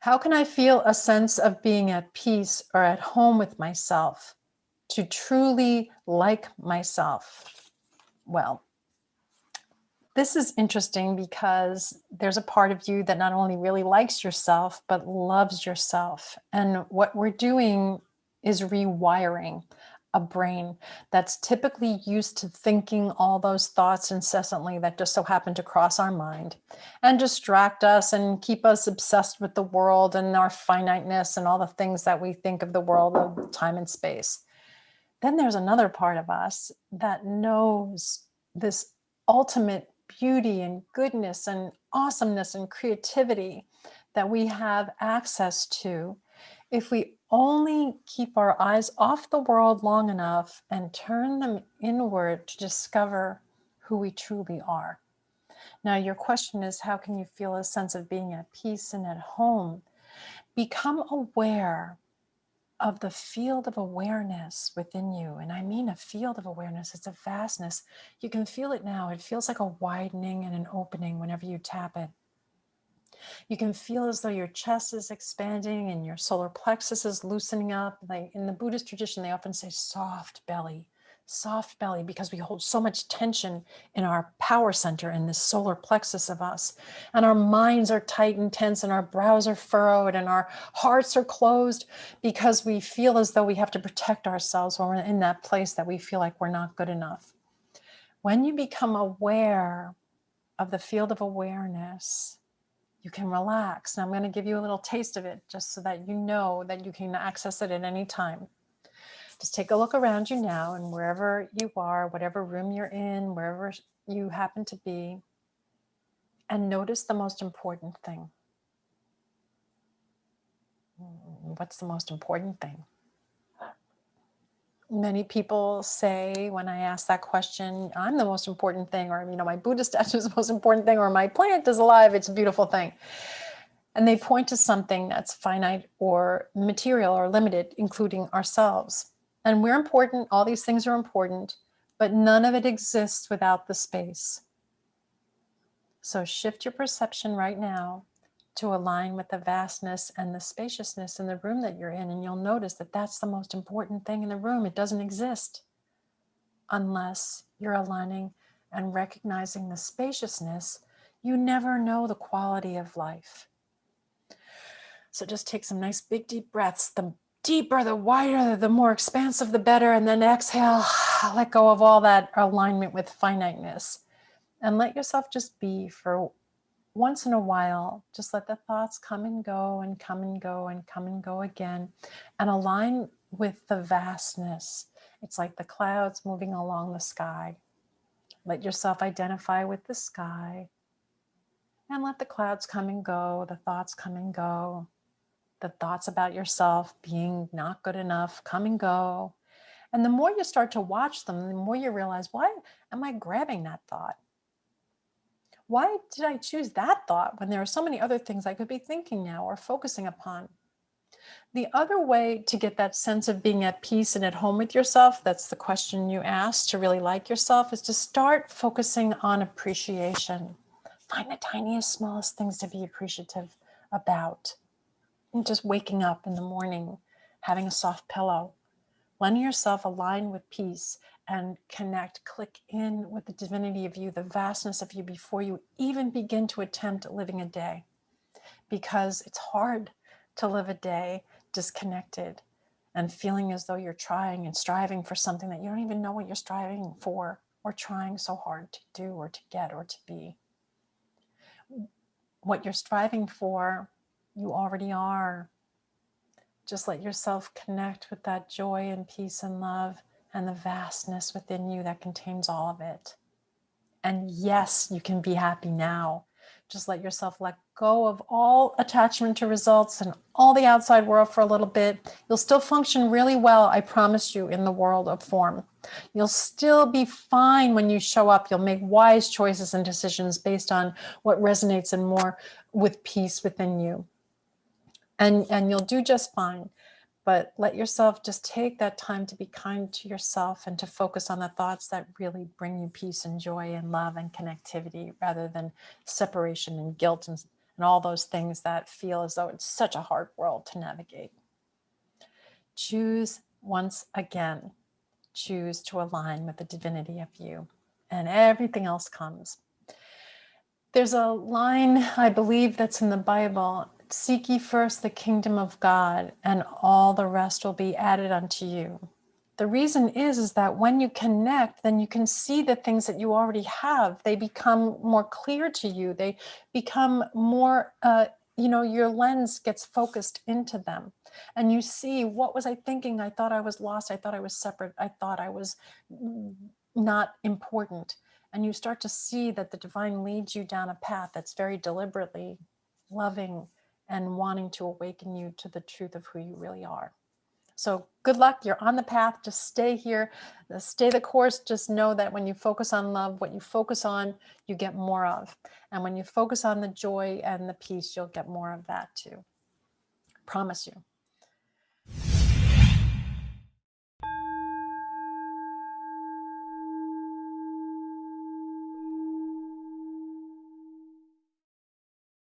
How can I feel a sense of being at peace or at home with myself to truly like myself? Well, this is interesting because there's a part of you that not only really likes yourself, but loves yourself. And what we're doing is rewiring a brain that's typically used to thinking all those thoughts incessantly that just so happen to cross our mind and distract us and keep us obsessed with the world and our finiteness and all the things that we think of the world of time and space. Then there's another part of us that knows this ultimate beauty and goodness and awesomeness and creativity that we have access to if we only keep our eyes off the world long enough and turn them inward to discover who we truly are. Now, your question is, how can you feel a sense of being at peace and at home? Become aware of the field of awareness within you. And I mean a field of awareness, it's a vastness. You can feel it now. It feels like a widening and an opening whenever you tap it. You can feel as though your chest is expanding and your solar plexus is loosening up. Like in the Buddhist tradition, they often say soft belly, soft belly, because we hold so much tension in our power center in this solar plexus of us. And our minds are tight and tense and our brows are furrowed and our hearts are closed because we feel as though we have to protect ourselves when we're in that place that we feel like we're not good enough. When you become aware of the field of awareness, you can relax. And I'm going to give you a little taste of it just so that you know that you can access it at any time. Just take a look around you now and wherever you are, whatever room you're in, wherever you happen to be, and notice the most important thing. Mm, what's the most important thing? Many people say when I ask that question, I'm the most important thing, or, you know, my Buddha statue is the most important thing, or my plant is alive, it's a beautiful thing. And they point to something that's finite or material or limited, including ourselves. And we're important, all these things are important, but none of it exists without the space. So shift your perception right now to align with the vastness and the spaciousness in the room that you're in. And you'll notice that that's the most important thing in the room. It doesn't exist unless you're aligning and recognizing the spaciousness. You never know the quality of life. So just take some nice big deep breaths. The deeper, the wider, the more expansive, the better. And then exhale, let go of all that alignment with finiteness. And let yourself just be for once in a while, just let the thoughts come and go and come and go and come and go again and align with the vastness. It's like the clouds moving along the sky. Let yourself identify with the sky and let the clouds come and go, the thoughts come and go, the thoughts about yourself being not good enough come and go. And the more you start to watch them, the more you realize, why am I grabbing that thought? Why did I choose that thought when there are so many other things I could be thinking now or focusing upon? The other way to get that sense of being at peace and at home with yourself, that's the question you asked to really like yourself, is to start focusing on appreciation. Find the tiniest, smallest things to be appreciative about. And just waking up in the morning, having a soft pillow, letting yourself align with peace and connect, click in with the divinity of you, the vastness of you before you even begin to attempt living a day. Because it's hard to live a day disconnected and feeling as though you're trying and striving for something that you don't even know what you're striving for or trying so hard to do or to get or to be. What you're striving for, you already are. Just let yourself connect with that joy and peace and love and the vastness within you that contains all of it. And yes, you can be happy now. Just let yourself let go of all attachment to results and all the outside world for a little bit. You'll still function really well, I promise you, in the world of form. You'll still be fine when you show up. You'll make wise choices and decisions based on what resonates and more with peace within you. And, and you'll do just fine but let yourself just take that time to be kind to yourself and to focus on the thoughts that really bring you peace and joy and love and connectivity rather than separation and guilt and and all those things that feel as though it's such a hard world to navigate. Choose once again, choose to align with the divinity of you and everything else comes. There's a line, I believe, that's in the Bible Seek ye first the kingdom of God, and all the rest will be added unto you. The reason is, is that when you connect, then you can see the things that you already have. They become more clear to you. They become more, uh, you know, your lens gets focused into them. And you see, what was I thinking? I thought I was lost. I thought I was separate. I thought I was not important and you start to see that the divine leads you down a path that's very deliberately loving and wanting to awaken you to the truth of who you really are. So good luck. You're on the path. Just stay here, uh, stay the course. Just know that when you focus on love, what you focus on, you get more of. And when you focus on the joy and the peace, you'll get more of that too. Promise you.